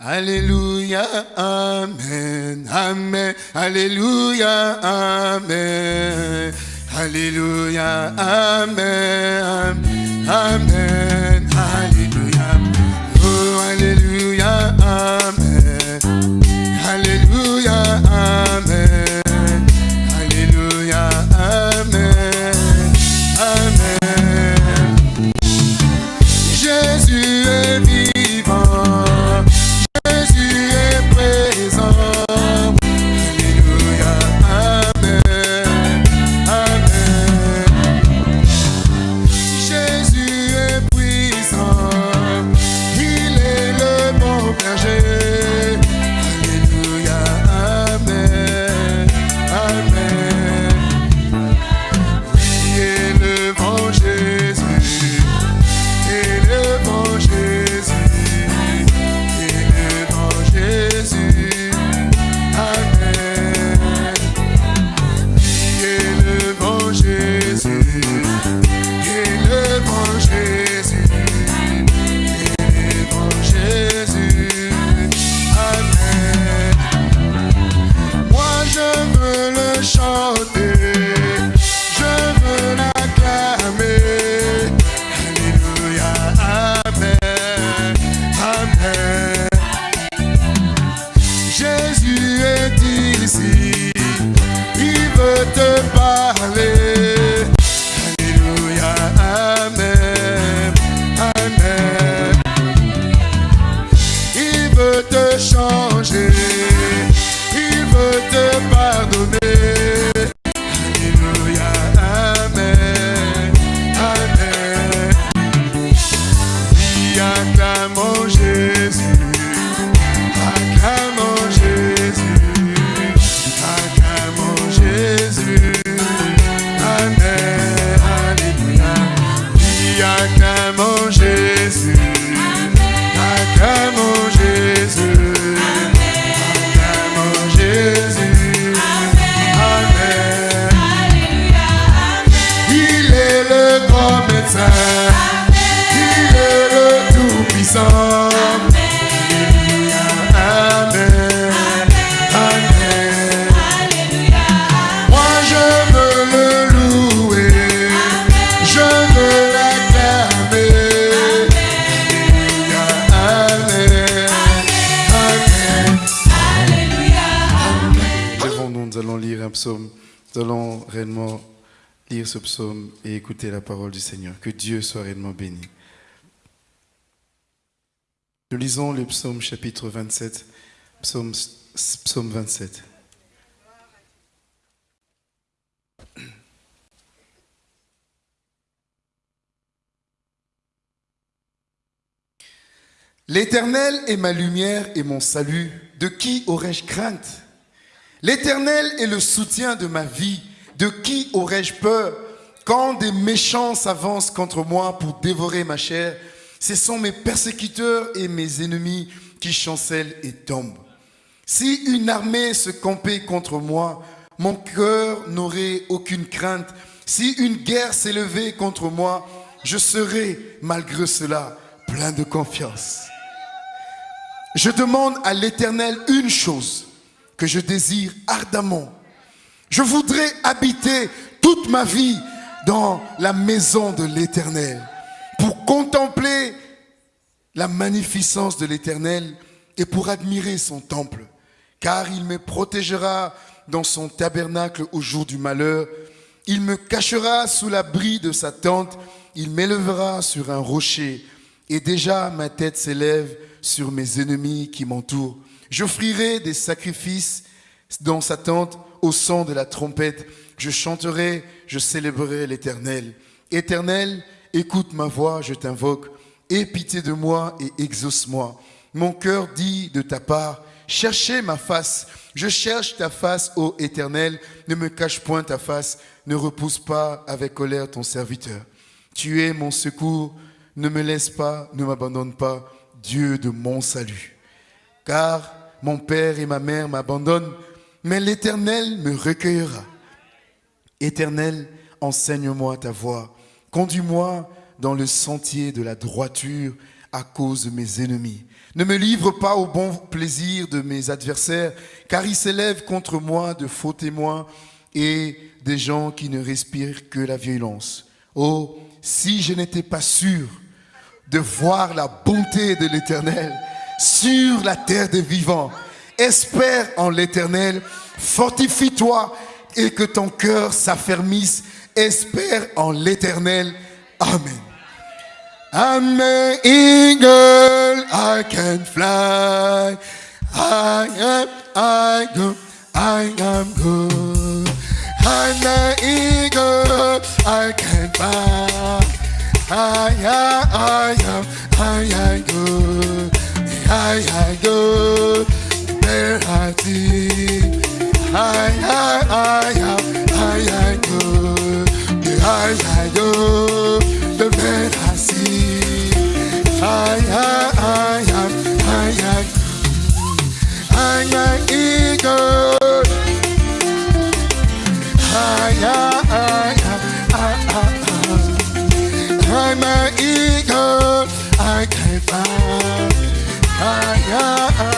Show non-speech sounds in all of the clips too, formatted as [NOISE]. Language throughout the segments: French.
Alléluia, Amen, Amen, Alléluia, Amen, Alléluia, Amen, Amen, ce psaume et écouter la parole du Seigneur. Que Dieu soit réellement béni. Nous lisons le psaume chapitre 27. Psaume, psaume 27. L'Éternel est ma lumière et mon salut. De qui aurais-je crainte? L'Éternel est le soutien de ma vie. De qui aurais-je peur Quand des méchants s'avancent contre moi pour dévorer ma chair, ce sont mes persécuteurs et mes ennemis qui chancellent et tombent. Si une armée se campait contre moi, mon cœur n'aurait aucune crainte. Si une guerre s'élevait contre moi, je serais, malgré cela, plein de confiance. Je demande à l'Éternel une chose que je désire ardemment. Je voudrais habiter toute ma vie dans la maison de l'Éternel pour contempler la magnificence de l'Éternel et pour admirer son temple. Car il me protégera dans son tabernacle au jour du malheur. Il me cachera sous l'abri de sa tente. Il m'élèvera sur un rocher. Et déjà ma tête s'élève sur mes ennemis qui m'entourent. J'offrirai des sacrifices dans sa tente au son de la trompette. Je chanterai, je célébrerai l'Éternel. Éternel, écoute ma voix, je t'invoque. Aie pitié de moi et exauce-moi. Mon cœur dit de ta part, cherchez ma face. Je cherche ta face, ô Éternel. Ne me cache point ta face. Ne repousse pas avec colère ton serviteur. Tu es mon secours. Ne me laisse pas, ne m'abandonne pas, Dieu de mon salut. Car mon père et ma mère m'abandonnent, mais l'Éternel me recueillera. Éternel, enseigne-moi ta voie. Conduis-moi dans le sentier de la droiture à cause de mes ennemis. Ne me livre pas au bon plaisir de mes adversaires, car ils s'élèvent contre moi de faux témoins et des gens qui ne respirent que la violence. Oh, si je n'étais pas sûr de voir la bonté de l'Éternel sur la terre des vivants, espère en l'Éternel, fortifie-toi et que ton cœur s'affermisse, espère en l'Éternel. Amen. I'm an eagle, I can fly. I am, I go, I am good. I'm an eagle, I can fly. I am, I am, I am good. I am good. There I see. I am, I am, I am good. I am good. The man I see. I am, I am, I am. I'm an eagle. I am, I am, I am. I'm an eagle. I can fly. I am, I am, I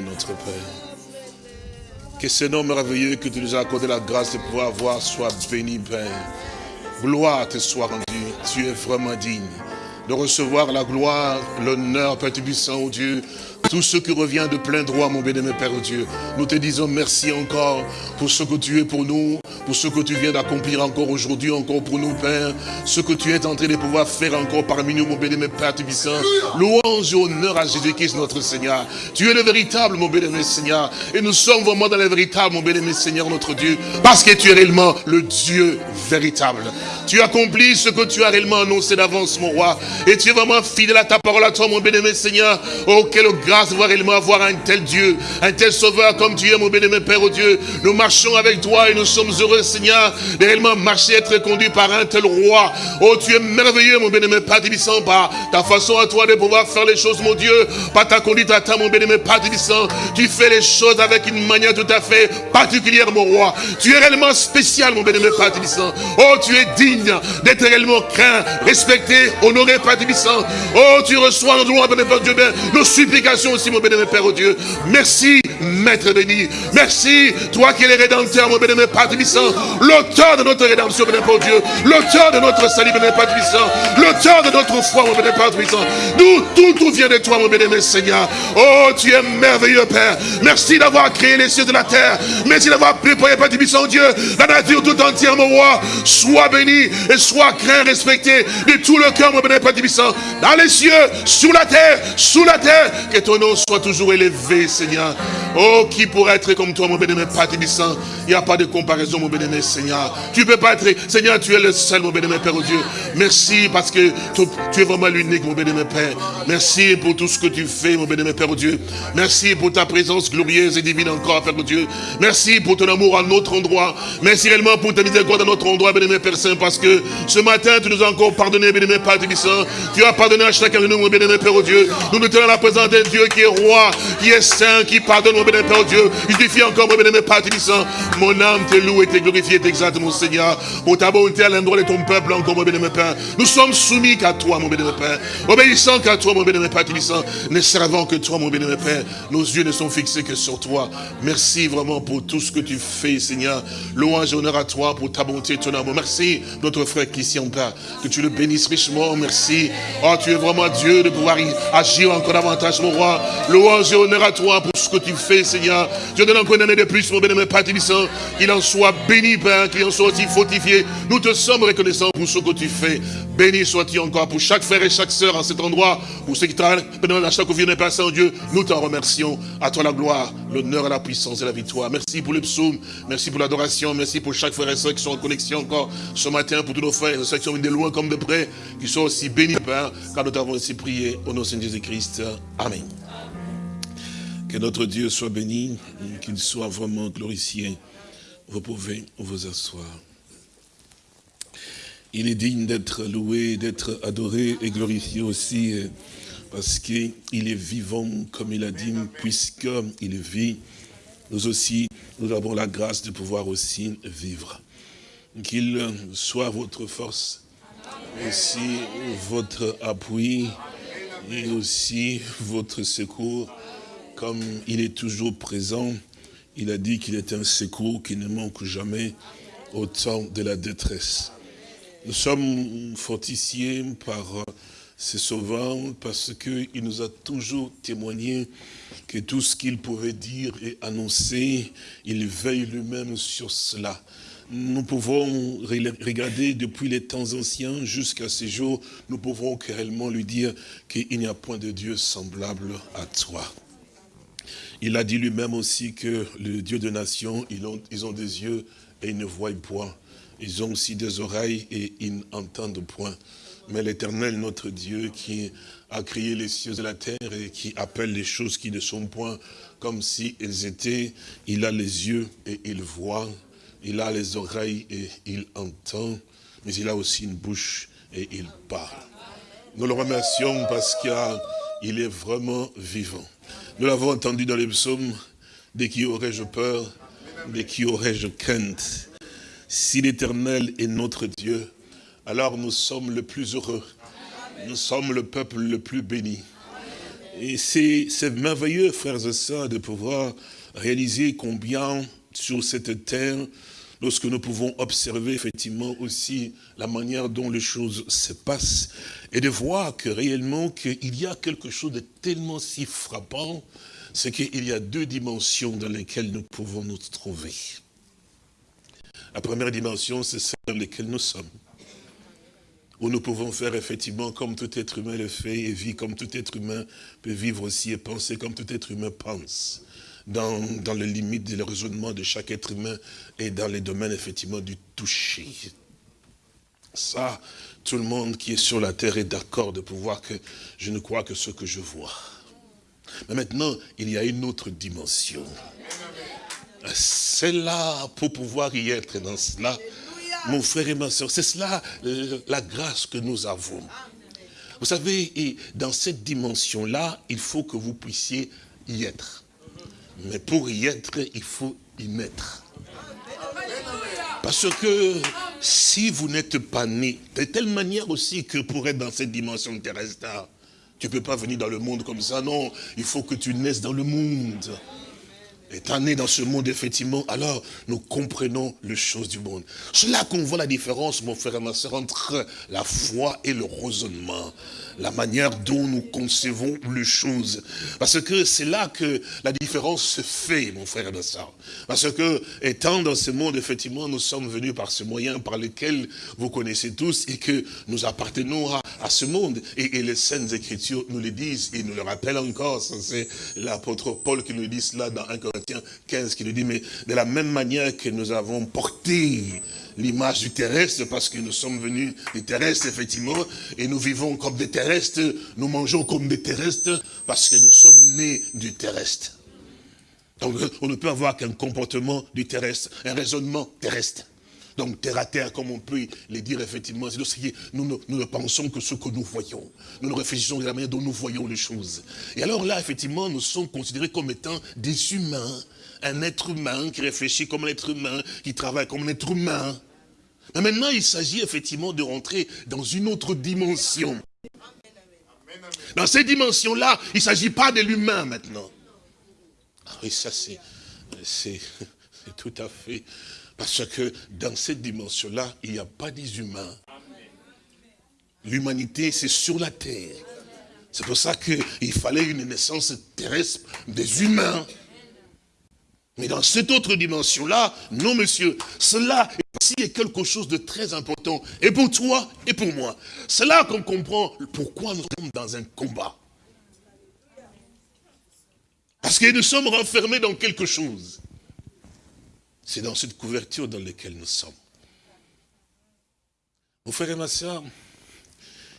notre Père. Que ce nom merveilleux que tu nous as accordé la grâce de pouvoir voir soit béni, Père. Gloire te soit rendue. Tu es vraiment digne de recevoir la gloire, l'honneur, Père Tubissant, oh Dieu. Tout ce qui revient de plein droit, mon béni, Père oh Dieu. Nous te disons merci encore pour ce que tu es pour nous, pour ce que tu viens d'accomplir encore aujourd'hui, encore pour nous, Père. Ce que tu es en train de pouvoir faire encore parmi nous, mon béni, Père Tubissant. Louange et honneur à Jésus-Christ, notre Seigneur. Tu es le véritable, mon béni, Seigneur. Et nous sommes vraiment dans le véritable, mon béni, Seigneur, notre Dieu. Parce que tu es réellement le Dieu véritable. Tu accomplis ce que tu as réellement annoncé d'avance, mon roi. Et tu es vraiment fidèle à ta parole, à toi, mon béni, Seigneur. Oh, quelle grâce de voir réellement avoir un tel Dieu, un tel sauveur comme tu es, mon béni, Père, oh Dieu. Nous marchons avec toi et nous sommes heureux, Seigneur, de réellement marcher, être conduit par un tel roi. Oh, tu es merveilleux, mon béni, Père, Tibissant, par ta façon à toi de pouvoir faire les choses, mon Dieu, par ta conduite à ta, mon béni, Père, Tibissant. Tu fais les choses avec une manière tout à fait particulière, mon roi. Tu es réellement spécial, mon béni, Père, Tibissant. Oh, tu es digne d'être réellement craint, respecté, honoré, Père. Oh, tu reçois nos droits, béni, Père Dieu, nos supplications aussi, mon béni, Père, oh Dieu. Merci Maître béni. Merci, toi qui es le rédempteur, mon béni, Père Tibissant, l'auteur de notre rédemption, béni, Père Dieu, l'auteur de notre salut, béni, Père Tibissant, l'auteur de notre foi, mon béni, Père Tibissant. Nous, tout, tout vient de toi, mon béni, Seigneur. Oh, tu es merveilleux, Père. Merci d'avoir créé les cieux de la terre. Merci d'avoir préparé, Père Dieu, la nature tout entière, mon roi. Sois béni et sois craint, respecté de tout le cœur, mon béni, Père dans les cieux, sous la terre, sous la terre, que ton nom soit toujours élevé, Seigneur. Oh, qui pourrait être comme toi, mon bénémoine Père Tibissant? Il n'y a pas de comparaison, mon bénémoine Seigneur. Tu ne peux pas être, Seigneur, tu es le seul, mon bénémoine Père, Dieu. Merci parce que tu es vraiment l'unique, mon bénémoine Père. Merci pour tout ce que tu fais, mon bénémoine Père, Dieu. Merci pour ta présence glorieuse et divine encore, Père, Dieu. Merci pour ton amour à notre endroit. Merci réellement pour ta miséricorde à notre endroit, bénémoine Père Saint, parce que ce matin, tu nous as encore pardonné, bénémoine Père Tibissant. Tu as pardonné à chacun de nous, mon bénémoine Père, Dieu. Nous nous tenons la présence d'un Dieu qui est roi, qui est saint, qui pardonne, bénémoine Père, Dieu. Justifie encore, mon bénémoine Père Tibissant. Mon âme te loue et te glorifie et t'exalte, mon Seigneur. Pour ta bonté à l'endroit de ton peuple, encore, mon bénémoine Père. Nous sommes soumis qu'à toi, mon bénémoine Père. Obéissant qu'à toi, mon bénémoine Père Tibissant. Ne servant que toi, mon bénémoine Père. Nos yeux ne sont fixés que sur toi. Merci vraiment pour tout ce que tu fais, Seigneur. Louange et honneur à toi pour ta bonté et ton amour. Merci, notre frère Christian Père. Que tu le bénisses richement. Merci. Oh, tu es vraiment Dieu de pouvoir agir encore davantage, mon roi. Louange et honneur à toi pour ce que tu fais, Seigneur. Je donne encore une année de plus, mon bénémoine Père Tibissant. Qu'il en soit béni, Père, qu'il en soit aussi fortifié. Nous te sommes reconnaissants pour ce que tu fais. Béni sois-tu encore pour chaque frère et chaque sœur en cet endroit, pour ceux qui travaillent à chaque vie de Père Saint-Dieu. Nous t'en remercions. À toi la gloire, l'honneur, la puissance et la victoire. Merci pour le psaume. Merci pour l'adoration. Merci pour chaque frère et sœur qui sont en connexion encore ce matin, pour tous nos frères et sœurs qui sont venus de loin comme de près, qui sont aussi bénis, Père, car nous t'avons ainsi prié au nom de Jésus-Christ. Amen. Que notre Dieu soit béni, qu'il soit vraiment glorifié. Vous pouvez vous asseoir. Il est digne d'être loué, d'être adoré et glorifié aussi, parce qu'il est vivant, comme il a dit, puisqu'il vit. Nous aussi, nous avons la grâce de pouvoir aussi vivre. Qu'il soit votre force, aussi votre appui, et aussi votre secours, comme il est toujours présent. Il a dit qu'il est un secours qui ne manque jamais au temps de la détresse. Nous sommes fortifiés par ce sauveur parce qu'il nous a toujours témoigné que tout ce qu'il pouvait dire et annoncer, il veille lui-même sur cela. Nous pouvons regarder depuis les temps anciens jusqu'à ces jours, nous pouvons réellement lui dire qu'il n'y a point de Dieu semblable à toi. Il a dit lui-même aussi que le Dieu de nations, ils ont, ils ont des yeux et ils ne voient point. Ils ont aussi des oreilles et ils n'entendent point. Mais l'éternel, notre Dieu, qui a créé les cieux et la terre et qui appelle les choses qui ne sont point comme si elles étaient, il a les yeux et il voit, il a les oreilles et il entend, mais il a aussi une bouche et il parle. Nous le remercions parce qu'il est vraiment vivant. Nous l'avons entendu dans les psaumes, de qui aurais-je peur, de qui aurais-je crainte? Si l'éternel est notre Dieu, alors nous sommes le plus heureux. Nous sommes le peuple le plus béni. Et c'est merveilleux, frères et sœurs, de pouvoir réaliser combien sur cette terre, lorsque nous pouvons observer effectivement aussi la manière dont les choses se passent, et de voir que réellement qu'il y a quelque chose de tellement si frappant, c'est qu'il y a deux dimensions dans lesquelles nous pouvons nous trouver. La première dimension, c'est celle dans laquelle nous sommes. Où nous pouvons faire effectivement comme tout être humain le fait et vit comme tout être humain peut vivre aussi et penser comme tout être humain pense. Dans, dans les limites du raisonnement de chaque être humain et dans les domaines effectivement du toucher. Ça, tout le monde qui est sur la terre est d'accord de pouvoir que je ne crois que ce que je vois. Mais maintenant, il y a une autre dimension. C'est là pour pouvoir y être dans cela. Mon frère et ma soeur, c'est cela la grâce que nous avons. Vous savez, dans cette dimension-là, il faut que vous puissiez y être. Mais pour y être, il faut y mettre. Parce que si vous n'êtes pas né, de telle manière aussi que pour être dans cette dimension terrestre, tu ne peux pas venir dans le monde comme ça, non, il faut que tu naisses dans le monde. Étant né dans ce monde, effectivement, alors nous comprenons les choses du monde. C'est là qu'on voit la différence, mon frère et ma soeur, entre la foi et le raisonnement. La manière dont nous concevons les choses. Parce que c'est là que la différence se fait, mon frère et ma soeur. Parce que, étant dans ce monde, effectivement, nous sommes venus par ce moyen par lequel vous connaissez tous et que nous appartenons à, ce monde. Et, et, les Saintes Écritures nous le disent et nous le rappellent encore. C'est l'apôtre Paul qui nous dit cela dans 1 Corinthiens 15, qui nous dit, mais de la même manière que nous avons porté l'image du terrestre, parce que nous sommes venus des terrestres, effectivement, et nous vivons comme des terrestres, nous mangeons comme des terrestres, parce que nous sommes nés du terrestre. Donc, on ne peut avoir qu'un comportement du terrestre, un raisonnement terrestre. Donc, terre à terre, comme on peut le dire, effectivement, c'est nous, nous, nous ne pensons que ce que nous voyons. Nous ne réfléchissons de la manière dont nous voyons les choses. Et alors là, effectivement, nous sommes considérés comme étant des humains. Un être humain qui réfléchit comme un être humain, qui travaille comme un être humain. Mais maintenant, il s'agit effectivement de rentrer dans une autre dimension. Dans cette dimension-là, il ne s'agit pas de l'humain maintenant. Ah oui, ça c'est [LAUGHS] tout à fait... Parce que dans cette dimension-là, il n'y a pas des humains. L'humanité, c'est sur la terre. C'est pour ça qu'il fallait une naissance terrestre des humains. Mais dans cette autre dimension-là, non monsieur, cela est quelque chose de très important. Et pour toi et pour moi. C'est là qu'on comprend pourquoi nous sommes dans un combat. Parce que nous sommes renfermés dans quelque chose. C'est dans cette couverture dans laquelle nous sommes. Mon frère et ma soeur,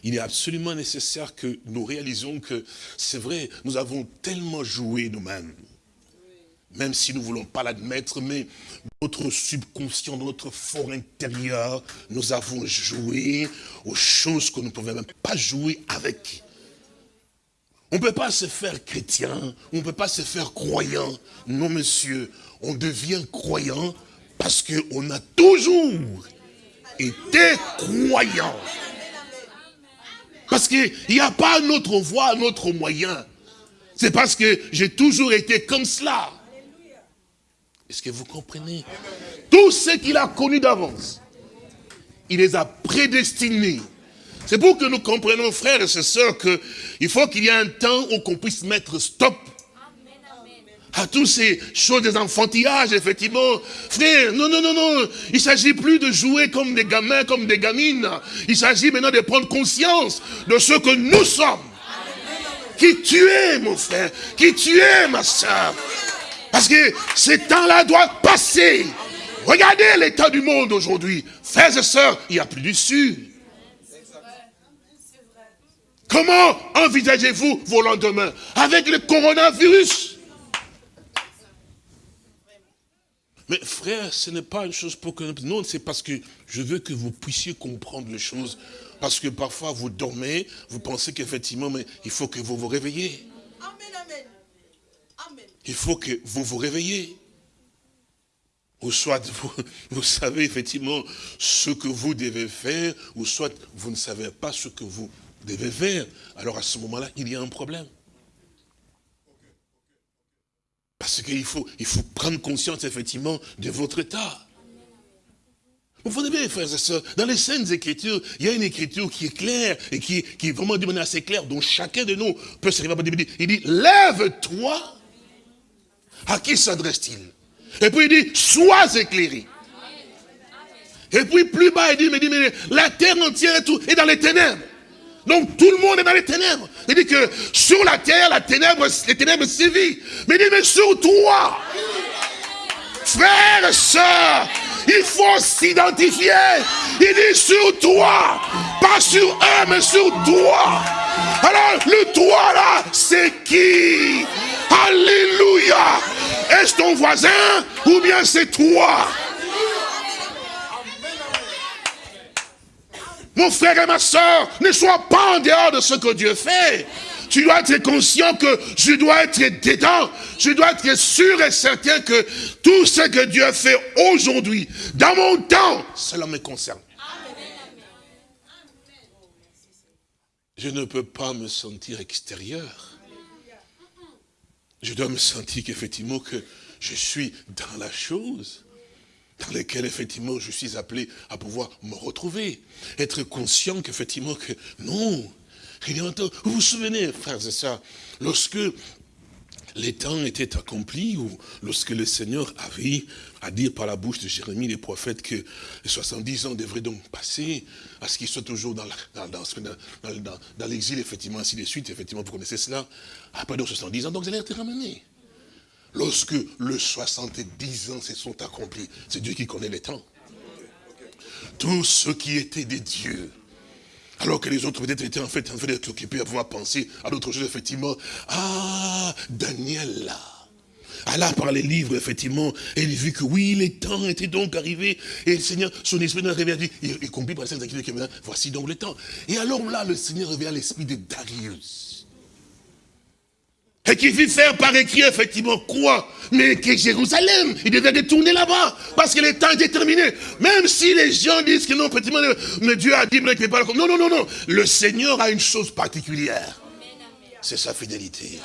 il est absolument nécessaire que nous réalisions que c'est vrai, nous avons tellement joué nous-mêmes, même si nous ne voulons pas l'admettre, mais notre subconscient, notre fort intérieur, nous avons joué aux choses que nous ne pouvions même pas jouer avec. On ne peut pas se faire chrétien, on ne peut pas se faire croyant. Non, monsieur, on devient croyant parce qu'on a toujours été croyant. Parce qu'il n'y a pas notre voie, notre moyen. C'est parce que j'ai toujours été comme cela. Est-ce que vous comprenez? Tout ce qu'il a connu d'avance, il les a prédestinés. C'est pour que nous comprenions, frères et sœurs, qu'il faut qu'il y ait un temps où qu'on puisse mettre stop à toutes ces choses des enfantillages, effectivement. Frère, non, non, non, non. Il s'agit plus de jouer comme des gamins, comme des gamines. Il s'agit maintenant de prendre conscience de ce que nous sommes. Qui tu es, mon frère Qui tu es, ma soeur Parce que ce temps-là doit passer. Regardez l'état du monde aujourd'hui. Frères et sœurs, il n'y a plus d'issue. Comment envisagez-vous vos lendemains? Avec le coronavirus Mais frère, ce n'est pas une chose pour que... Non, c'est parce que je veux que vous puissiez comprendre les choses. Parce que parfois, vous dormez, vous pensez qu'effectivement, mais il faut que vous vous réveillez. Amen, amen. Amen. Il faut que vous vous réveillez. Ou soit vous, [LAUGHS] vous savez effectivement ce que vous devez faire, ou soit vous ne savez pas ce que vous devez faire. Alors à ce moment-là, il y a un problème. Parce qu'il faut, il faut prendre conscience, effectivement, de votre état. Vous voyez bien, frères et sœurs, dans les scènes écritures, il y a une écriture qui est claire et qui, qui est vraiment de manière assez claire, dont chacun de nous peut se réveiller. Il dit, lève-toi. À qui s'adresse-t-il? Et puis il dit, sois éclairé. Et puis plus bas, il dit, mais, dit, mais la terre entière est dans les ténèbres. Donc tout le monde est dans les ténèbres. Il dit que sur la terre, la les ténèbres sévissent. Mais il dit, mais sur toi, frère, soeur, il faut s'identifier. Il dit sur toi, pas sur eux, mais sur toi. Alors le toi là, c'est qui? Alléluia. Est-ce ton voisin ou bien c'est toi? Mon frère et ma soeur, ne sois pas en dehors de ce que Dieu fait. Tu dois être conscient que je dois être dedans. Je dois être sûr et certain que tout ce que Dieu fait aujourd'hui, dans mon temps, cela me concerne. Je ne peux pas me sentir extérieur. Je dois me sentir qu'effectivement que je suis dans la chose dans laquelle, effectivement, je suis appelé à pouvoir me retrouver. Être conscient qu'effectivement, que non, vous vous souvenez, frères et sœurs, lorsque les temps étaient accomplis, ou lorsque le Seigneur avait à dire par la bouche de Jérémie, les prophètes, que les 70 ans devraient donc passer, à ce qu'ils soient toujours dans, dans, l'exil, effectivement, ainsi de suite, effectivement, vous connaissez cela, après donc 70 ans, donc vous allez être ramenés. Lorsque les 70 ans se sont accomplis, c'est Dieu qui connaît les temps. Tous ceux qui étaient des dieux, alors que les autres peut-être étaient en fait en fait d'être occupés à pouvoir penser à d'autres choses, effectivement. Ah, Daniel là. Elle a par les livres, effectivement, et il vu que oui, les temps étaient donc arrivés, et le Seigneur, son esprit nous réveillé, dit, il, compris par les activités voici donc le temps. Et alors là, le Seigneur réveilla l'esprit de Darius. Et qui fit faire par écrit, effectivement, quoi Mais que Jérusalem, il devait détourner là-bas, parce que le temps était terminé. Même si les gens disent que non, effectivement, mais Dieu a dit, mais pas Non, non, non, non. Le Seigneur a une chose particulière. C'est sa fidélité.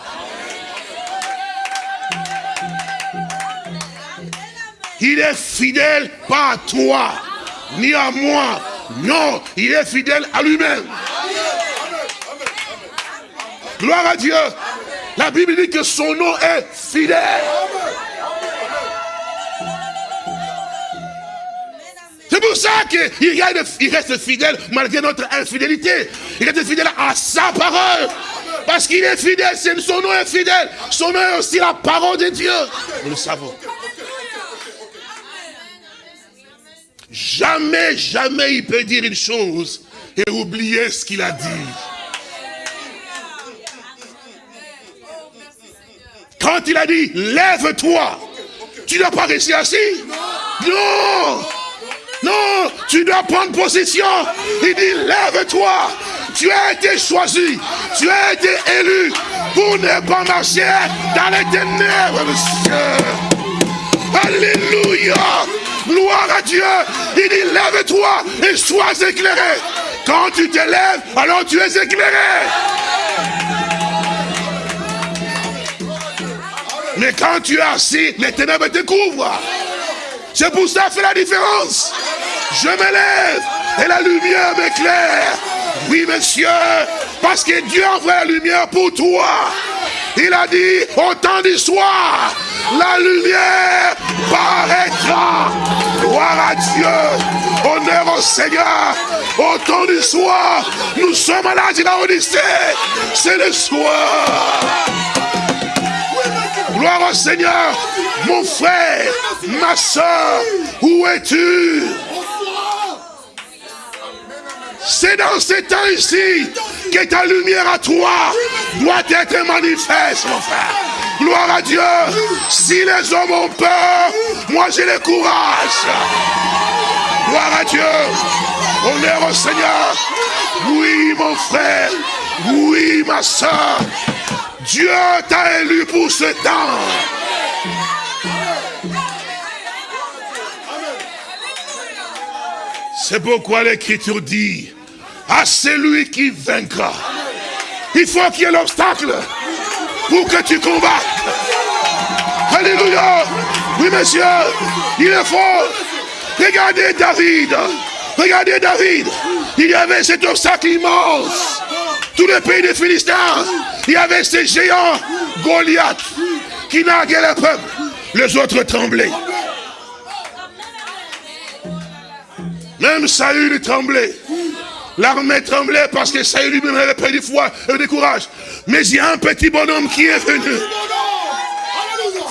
Il est fidèle pas à toi, ni à moi. Non, il est fidèle à lui-même. Gloire à Dieu. La Bible dit que son nom est fidèle. C'est pour ça qu'il reste fidèle malgré notre infidélité. Il reste fidèle à sa parole. Parce qu'il est fidèle, son nom est fidèle. Son nom est aussi la parole de Dieu. Nous le savons. Jamais, jamais il peut dire une chose et oublier ce qu'il a dit. Il a dit, lève-toi, tu n'as pas rester assis. Non. Non, tu dois prendre possession. Il dit, lève-toi. Tu as été choisi. Tu as été élu pour ne pas marcher dans les ténèbres, monsieur. Alléluia. Gloire à Dieu. Il dit, lève-toi et sois éclairé. Quand tu te lèves, alors tu es éclairé. Mais quand tu es assis, les ténèbres te couvrent. C'est pour ça que fait la différence. Je me lève et la lumière m'éclaire. Oui, monsieur, parce que Dieu envoie la lumière pour toi. Il a dit, au temps du soir, la lumière paraîtra. Gloire à Dieu. Honneur au Seigneur. Au temps du soir, nous sommes à de la Odyssée. C'est le soir. Gloire au Seigneur. Mon frère, ma soeur, où es-tu? C'est dans ces temps ici que ta lumière à toi doit être manifeste, mon frère. Gloire à Dieu. Si les hommes ont peur, moi j'ai le courage. Gloire à Dieu. Honneur au Seigneur. Oui, mon frère. Oui, ma soeur. Dieu t'a élu pour ce temps. C'est pourquoi l'Écriture dit, à celui qui vaincra, il faut qu'il y ait l'obstacle pour que tu combattes. Alléluia. Oui, monsieur, il est fort. Regardez David. Regardez David. Il y avait cet obstacle immense. Tout le pays des Philistins, il y avait ces géants, Goliath, qui narguaient le peuple. Les autres tremblaient. Même Saül tremblait. L'armée tremblait parce que Saül lui-même avait pris du foi et du courage. Mais il y a un petit bonhomme qui est venu.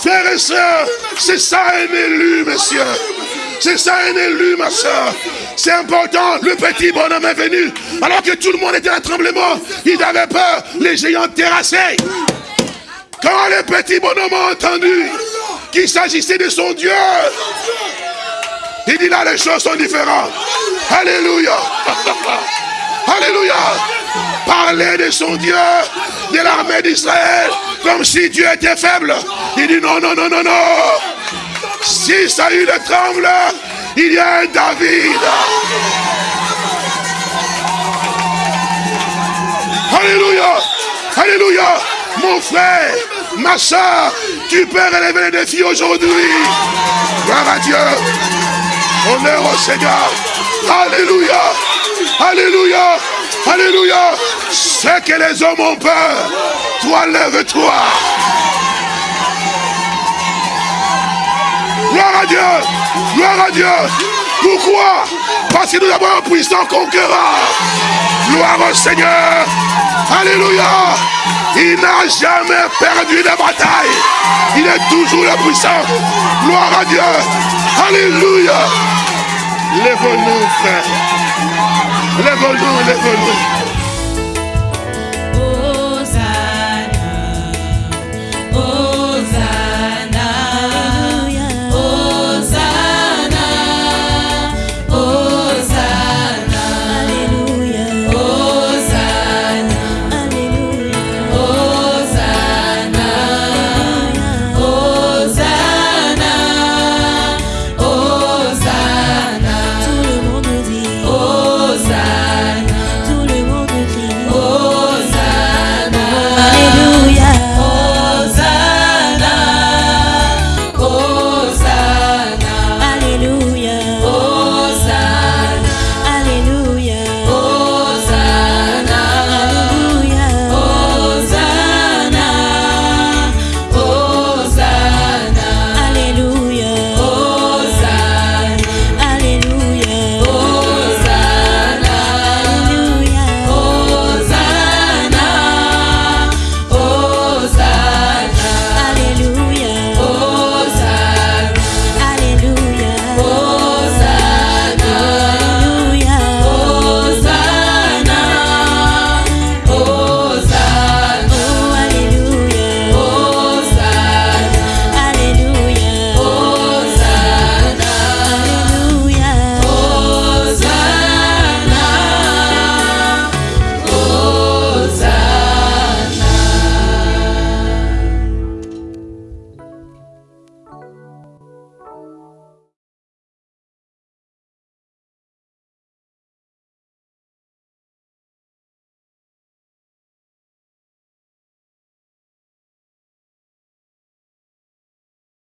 Frères et sœurs, c'est ça un élu, monsieur. C'est ça un élu, ma soeur. C'est important. Le petit bonhomme est venu. Alors que tout le monde était en tremblement. Il avait peur. Les géants terrassaient. Quand le petit bonhomme a entendu qu'il s'agissait de son Dieu, il dit là les choses sont différentes. Alléluia. [LAUGHS] Alléluia. Parler de son Dieu, de l'armée d'Israël, comme si Dieu était faible. Il dit non, non, non, non, non. Si Saül tremble, il y a un David. Alléluia. Alléluia. Mon frère, Ma soeur, tu peux relever les défis aujourd'hui. Gloire à Dieu. Honneur au Seigneur. Alléluia. Alléluia. Alléluia. Ce que les hommes ont peur, toi lève-toi. Gloire à Dieu. Gloire à Dieu. Pourquoi? Parce que nous avons un puissant conquérant. Gloire au Seigneur. Alléluia. Il n'a jamais perdu de bataille. Il est toujours le puissant. Gloire à Dieu. Alléluia. Lève-nous, frère. Lève-nous, lève-nous.